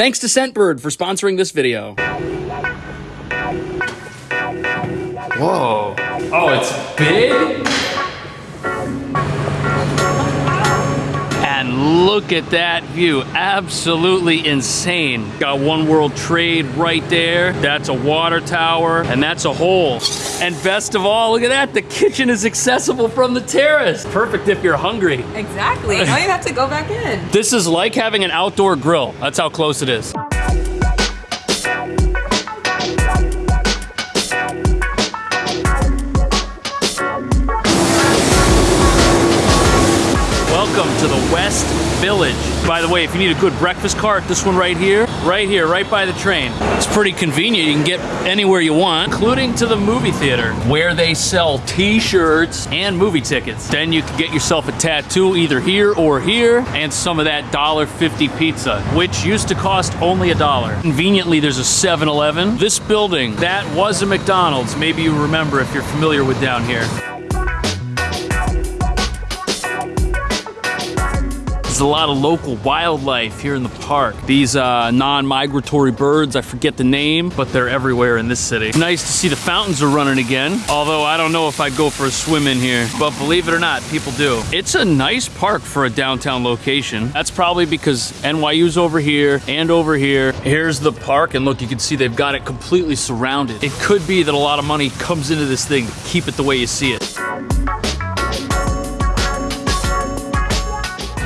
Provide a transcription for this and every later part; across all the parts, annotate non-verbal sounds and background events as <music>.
Thanks to Scentbird for sponsoring this video. Whoa. Oh, it's big? And look at that view. Absolutely insane. Got One World Trade right there. That's a water tower, and that's a hole. And best of all, look at that. The kitchen is accessible from the terrace. Perfect if you're hungry. Exactly. Now you have to go back in. <laughs> This is like having an outdoor grill. That's how close it is. West Village. By the way, if you need a good breakfast cart, this one right here, right here, right by the train. It's pretty convenient. You can get anywhere you want, including to the movie theater, where they sell t-shirts and movie tickets. Then you can get yourself a tattoo either here or here, and some of that $1.50 pizza, which used to cost only a dollar. Conveniently, there's a 7-Eleven. This building, that was a McDonald's. Maybe you remember if you're familiar with down here. A lot of local wildlife here in the park. These uh, non-migratory birds, I forget the name, but they're everywhere in this city. Nice to see the fountains are running again, although I don't know if I'd go for a swim in here, but believe it or not, people do. It's a nice park for a downtown location. That's probably because NYU's over here and over here. Here's the park, and look, you can see they've got it completely surrounded. It could be that a lot of money comes into this thing to keep it the way you see it.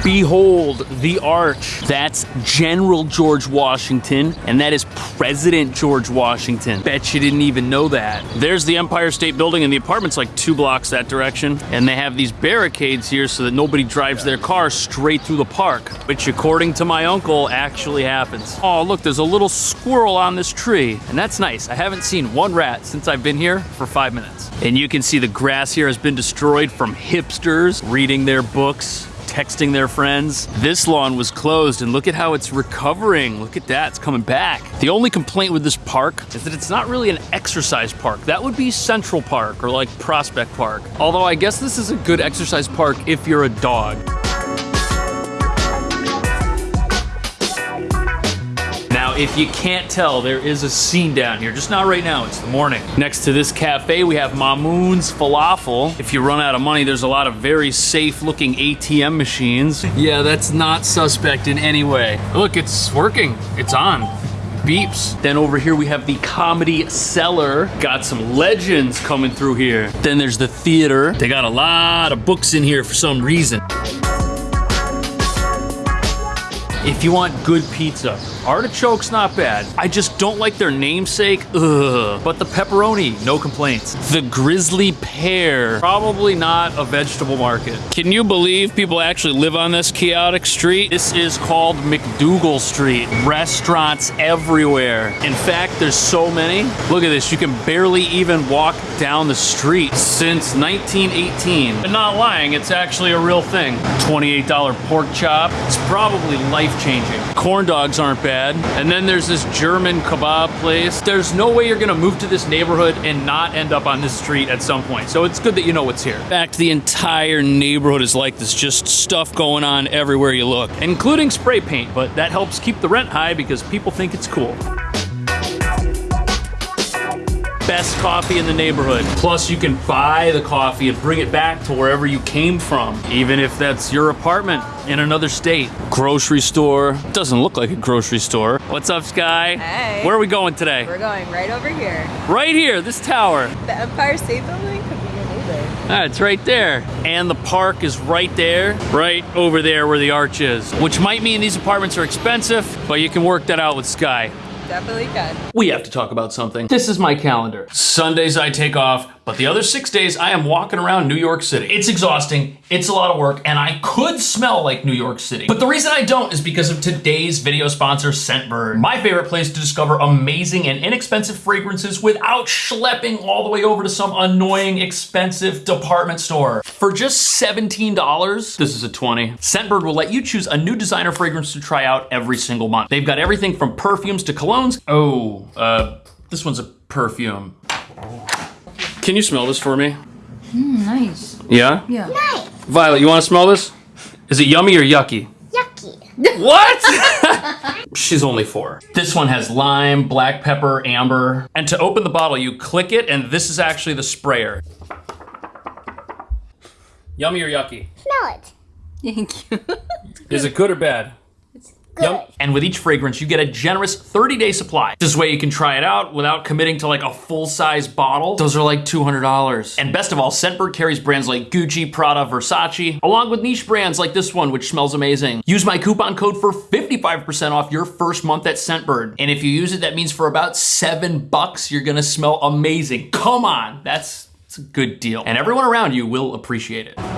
Behold the arch. That's General George Washington, and that is President George Washington. Bet you didn't even know that. There's the Empire State Building, and the apartment's like two blocks that direction. And they have these barricades here so that nobody drives their car straight through the park, which according to my uncle actually happens. Oh, look, there's a little squirrel on this tree, and that's nice. I haven't seen one rat since I've been here for five minutes. And you can see the grass here has been destroyed from hipsters reading their books texting their friends. This lawn was closed and look at how it's recovering. Look at that, it's coming back. The only complaint with this park is that it's not really an exercise park. That would be Central Park or like Prospect Park. Although I guess this is a good exercise park if you're a dog. If you can't tell, there is a scene down here. Just not right now, it's the morning. Next to this cafe, we have Mamoun's Falafel. If you run out of money, there's a lot of very safe looking ATM machines. Yeah, that's not suspect in any way. Look, it's working. It's on beeps. Then over here we have the Comedy Cellar. Got some legends coming through here. Then there's the theater. They got a lot of books in here for some reason. If you want good pizza, artichoke's not bad. I just don't like their namesake, ugh. But the pepperoni, no complaints. The Grisly Pear, probably not a vegetable market. Can you believe people actually live on this chaotic street? This is called MacDougal Street. Restaurants everywhere. In fact, there's so many. Look at this, you can barely even walk down the street since 1918. But not lying, it's actually a real thing. $28 pork chop. It's probably life changing. Corn dogs aren't bad. And then there's this German kebab place. There's no way you're gonna move to this neighborhood and not end up on this street at some point. So it's good that you know what's here. In fact, the entire neighborhood is like this, just stuff going on everywhere you look, including spray paint, but that helps keep the rent high because people think it's cool best coffee in the neighborhood. Plus, you can buy the coffee and bring it back to wherever you came from, even if that's your apartment in another state. Grocery store. Doesn't look like a grocery store. What's up, Sky? Hey. Where are we going today? We're going right over here. Right here, this tower. The Empire State Building could be your neighbor. Ah, it's right there. And the park is right there, right over there where the arch is. Which might mean these apartments are expensive, but you can work that out with Sky. Definitely can. We have to talk about something. This is my calendar. Sundays I take off, but the other six days I am walking around New York City. It's exhausting, it's a lot of work, and I could smell like New York City. But the reason I don't is because of today's video sponsor, Scentbird. My favorite place to discover amazing and inexpensive fragrances without schlepping all the way over to some annoying, expensive department store. For just $17, this is a 20, Scentbird will let you choose a new designer fragrance to try out every single month. They've got everything from perfumes to colognes. Oh, uh, this one's a perfume. Can you smell this for me? Mm, nice. Yeah? Yeah. Nice. Violet, you want to smell this? Is it yummy or yucky? Yucky. <laughs> What? <laughs> She's only four. This one has lime, black pepper, amber. And to open the bottle, you click it, and this is actually the sprayer. Yummy or yucky? Smell it. Thank you. Is it good or bad? Good. Yum. And with each fragrance, you get a generous 30 day supply. This way you can try it out without committing to like a full size bottle. Those are like $200. And best of all, Scentbird carries brands like Gucci, Prada, Versace, along with niche brands like this one, which smells amazing. Use my coupon code for 55% off your first month at Scentbird. And if you use it, that means for about seven bucks, you're gonna smell amazing. Come on, that's, that's a good deal. And everyone around you will appreciate it.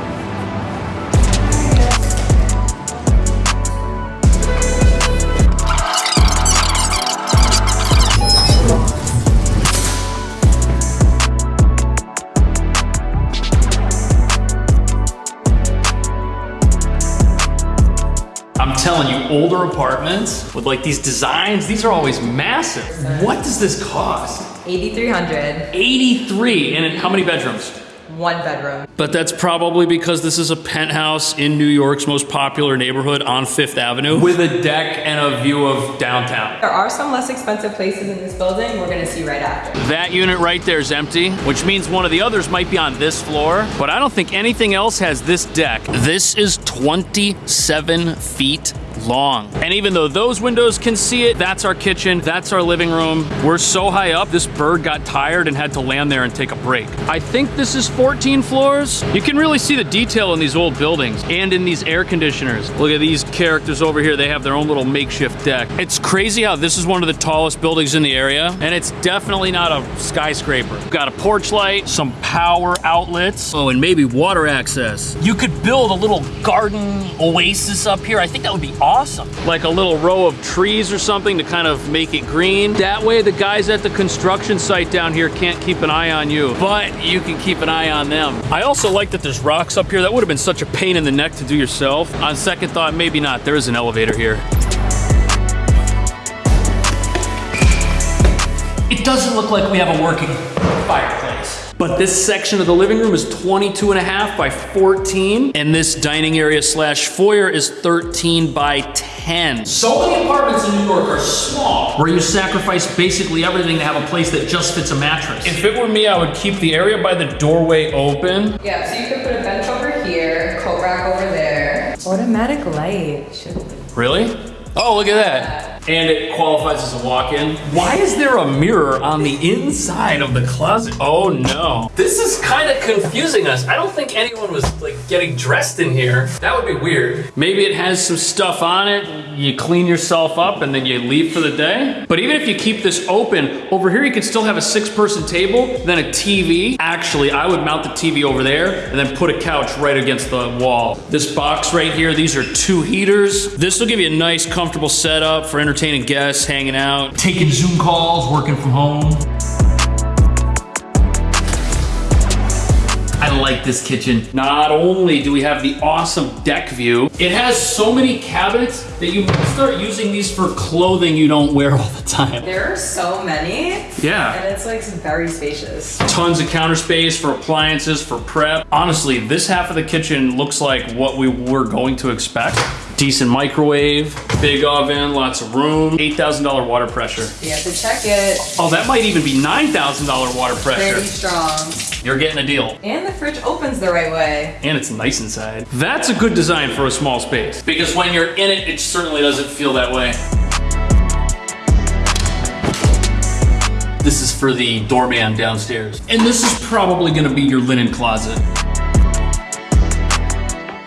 Telling you, older apartments with like these designs, these are always massive. What does this cost? 8,300. 83, and how many bedrooms? One bedroom. But that's probably because this is a penthouse in New York's most popular neighborhood on Fifth Avenue with a deck and a view of downtown. There are some less expensive places in this building we're gonna see right after. That unit right there is empty, which means one of the others might be on this floor, but I don't think anything else has this deck. This is 27 feet long. And even though those windows can see it, that's our kitchen, that's our living room. We're so high up, this bird got tired and had to land there and take a break. I think this is 14 floors. You can really see the detail in these old buildings and in these air conditioners. Look at these characters over here. They have their own little makeshift deck. It's crazy how this is one of the tallest buildings in the area, and it's definitely not a skyscraper. We've got a porch light, some power outlets, oh, and maybe water access. You could build a little garden oasis up here. I think that would be awesome. Like a little row of trees or something to kind of make it green. That way the guys at the construction site down here can't keep an eye on you, but you can keep an eye on them. I also like that there's rocks up here. That would have been such a pain in the neck to do yourself. On second thought, maybe not. There is an elevator here. It doesn't look like we have a working fireplace. But this section of the living room is 22 and a half by 14, and this dining area slash foyer is 13 by 10. So many apartments in New York are small, where you sacrifice basically everything to have a place that just fits a mattress. If it were me, I would keep the area by the doorway open. Yeah, so you could put a bench over here, coat rack over there. Automatic light. Really? Oh, look at that. And it qualifies as a walk-in. Why is there a mirror on the inside of the closet? Oh no. This is kind of confusing us. I don't think anyone was like getting dressed in here. That would be weird. Maybe it has some stuff on it. You clean yourself up and then you leave for the day. But even if you keep this open, over here you can still have a six-person table, then a TV. Actually, I would mount the TV over there and then put a couch right against the wall. This box right here, these are two heaters. This will give you a nice, comfortable setup for entertaining guests, hanging out, taking Zoom calls, working from home. I like this kitchen. Not only do we have the awesome deck view, it has so many cabinets that you might start using these for clothing you don't wear <laughs> all the time. There are so many, Yeah. and it's like very spacious. Tons of counter space for appliances, for prep. Honestly, this half of the kitchen looks like what we were going to expect. Decent microwave, big oven, lots of room, $8,000 water pressure. You have to check it. Oh, that might even be $9,000 water Pretty pressure. strong. You're getting a deal. And the fridge opens the right way. And it's nice inside. That's a good design for a small space. Because when you're in it, it certainly doesn't feel that way. This is for the doorman downstairs. And this is probably gonna be your linen closet.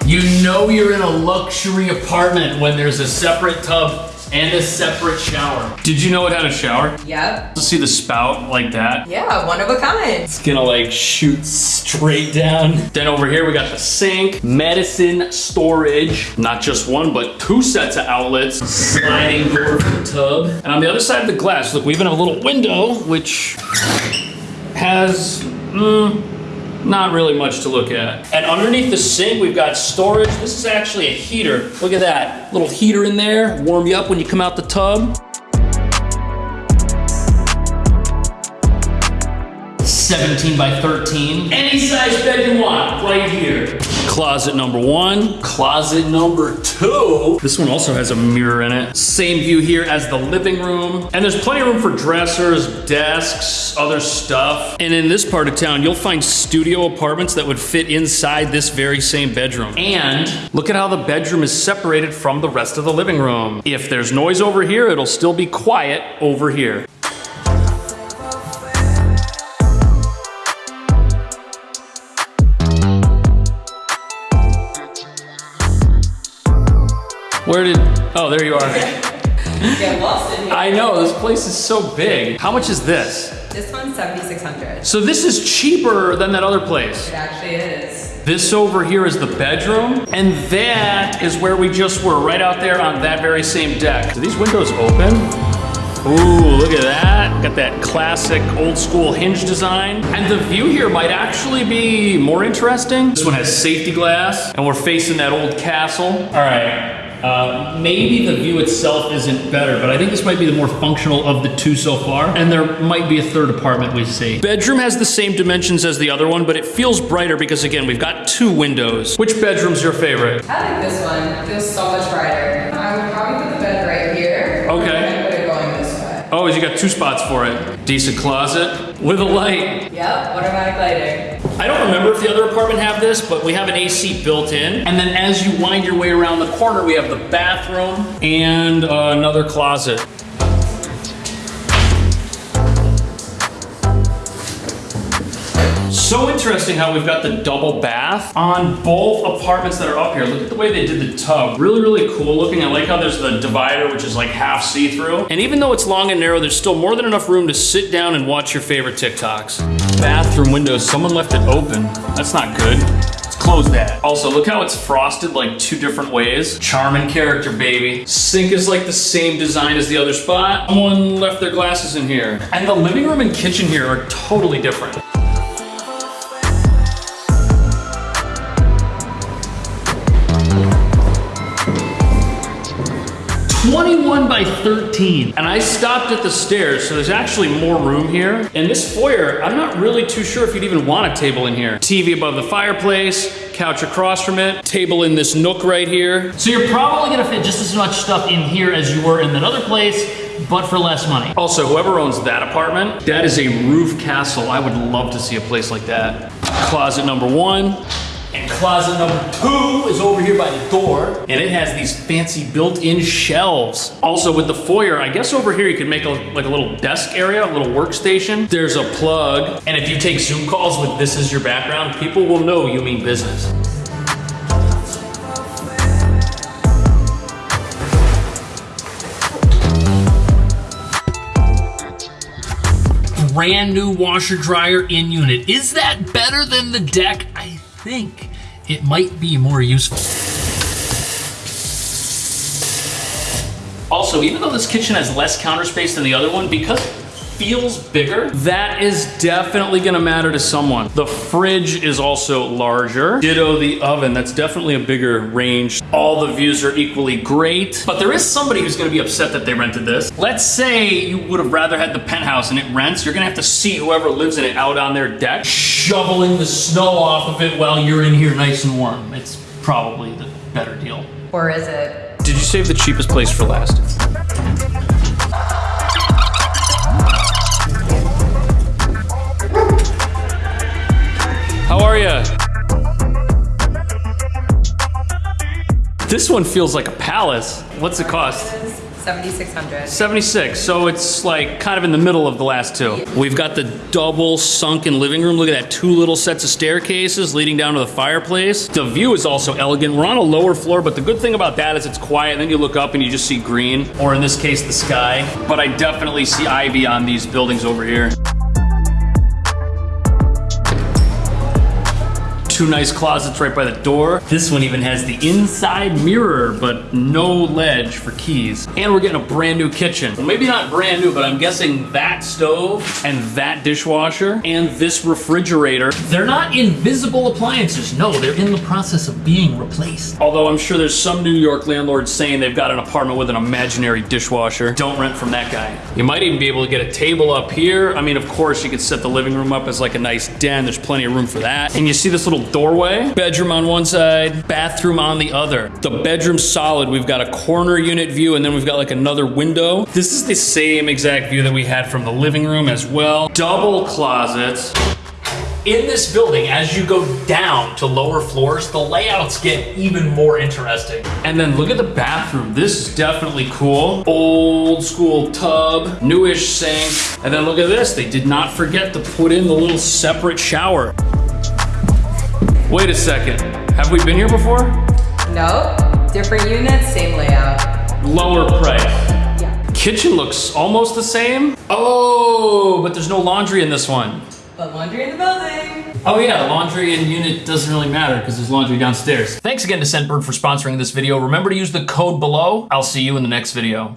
You know you're in a luxury apartment when there's a separate tub and a separate shower. Did you know it had a shower? Yep. See the spout like that? Yeah, one of a kind. It's gonna like shoot straight down. Then over here we got the sink, medicine storage, not just one, but two sets of outlets, sliding door for the tub. And on the other side of the glass, look, we even have a little window, which has, mm, not really much to look at. And underneath the sink, we've got storage. This is actually a heater. Look at that, little heater in there, warm you up when you come out the tub. 17 by 13. Any size bed you want, right here. Closet number one, closet number two. This one also has a mirror in it. Same view here as the living room. And there's plenty of room for dressers, desks, other stuff. And in this part of town, you'll find studio apartments that would fit inside this very same bedroom. And look at how the bedroom is separated from the rest of the living room. If there's noise over here, it'll still be quiet over here. Where did, oh, there you are. Get lost in here. I know, this place is so big. How much is this? This one's 7600 So this is cheaper than that other place. It actually is. This over here is the bedroom, and that is where we just were, right out there on that very same deck. Do these windows open? Ooh, look at that. Got that classic old school hinge design. And the view here might actually be more interesting. This one has safety glass, and we're facing that old castle. All right. Uh, maybe the view itself isn't better, but I think this might be the more functional of the two so far. And there might be a third apartment we see. Bedroom has the same dimensions as the other one, but it feels brighter because again, we've got two windows. Which bedroom's your favorite? I like this one. It feels so much brighter. I would probably put the bed right here. Okay. And put it going this way. Oh, you got two spots for it. Decent closet with a light. Yep, automatic lighting. I don't remember if the other apartment have this, but we have an AC built in. And then as you wind your way around the corner, we have the bathroom and uh, another closet. So interesting how we've got the double bath on both apartments that are up here. Look at the way they did the tub. Really, really cool looking. I like how there's the divider, which is like half see-through. And even though it's long and narrow, there's still more than enough room to sit down and watch your favorite TikToks. Bathroom windows, someone left it open. That's not good. Let's close that. Also, look how it's frosted like two different ways. Charming character, baby. Sink is like the same design as the other spot. Someone left their glasses in here. And the living room and kitchen here are totally different. Twenty-one by 13. And I stopped at the stairs, so there's actually more room here. And this foyer, I'm not really too sure if you'd even want a table in here. TV above the fireplace, couch across from it, table in this nook right here. So you're probably gonna fit just as much stuff in here as you were in that other place, but for less money. Also, whoever owns that apartment, that is a roof castle. I would love to see a place like that. Closet number one. And closet number two is over here by the door. And it has these fancy built-in shelves. Also with the foyer, I guess over here you can make a, like a little desk area, a little workstation. There's a plug. And if you take Zoom calls with this as your background, people will know you mean business. brand new washer dryer in unit. Is that better than the deck? I think it might be more useful. Also, even though this kitchen has less counter space than the other one, because feels bigger, that is definitely gonna matter to someone. The fridge is also larger. Ditto the oven, that's definitely a bigger range. All the views are equally great, but there is somebody who's gonna be upset that they rented this. Let's say you would have rather had the penthouse and it rents, you're gonna have to see whoever lives in it out on their deck, shoveling the snow off of it while you're in here nice and warm. It's probably the better deal. Or is it? Did you save the cheapest place for last? This one feels like a palace. What's it cost? 7600 76, so it's like kind of in the middle of the last two. We've got the double sunken living room. Look at that, two little sets of staircases leading down to the fireplace. The view is also elegant. We're on a lower floor, but the good thing about that is it's quiet. And then you look up and you just see green, or in this case, the sky. But I definitely see ivy on these buildings over here. Two nice closets right by the door. This one even has the inside mirror, but no ledge for keys. And we're getting a brand new kitchen. Well, maybe not brand new, but I'm guessing that stove and that dishwasher and this refrigerator, they're not invisible appliances. No, they're in the process of being replaced. Although I'm sure there's some New York landlords saying they've got an apartment with an imaginary dishwasher. Don't rent from that guy. You might even be able to get a table up here. I mean, of course, you could set the living room up as like a nice den. There's plenty of room for that. And you see this little doorway? Bedroom on one side, bathroom on the other. The bedroom's solid. We've got a corner unit view and then we've got like another window. This is the same exact view that we had from the living room as well. Double closets. In this building, as you go down to lower floors, the layouts get even more interesting. And then look at the bathroom. This is definitely cool. Old school tub, newish sink. And then look at this. They did not forget to put in the little separate shower. Wait a second. Have we been here before? No, Different units, same layout. Lower price. Yeah. Kitchen looks almost the same. Oh, but there's no laundry in this one. But laundry in the building. Oh yeah, laundry and unit doesn't really matter because there's laundry downstairs. Thanks again to Scentbird for sponsoring this video. Remember to use the code below. I'll see you in the next video.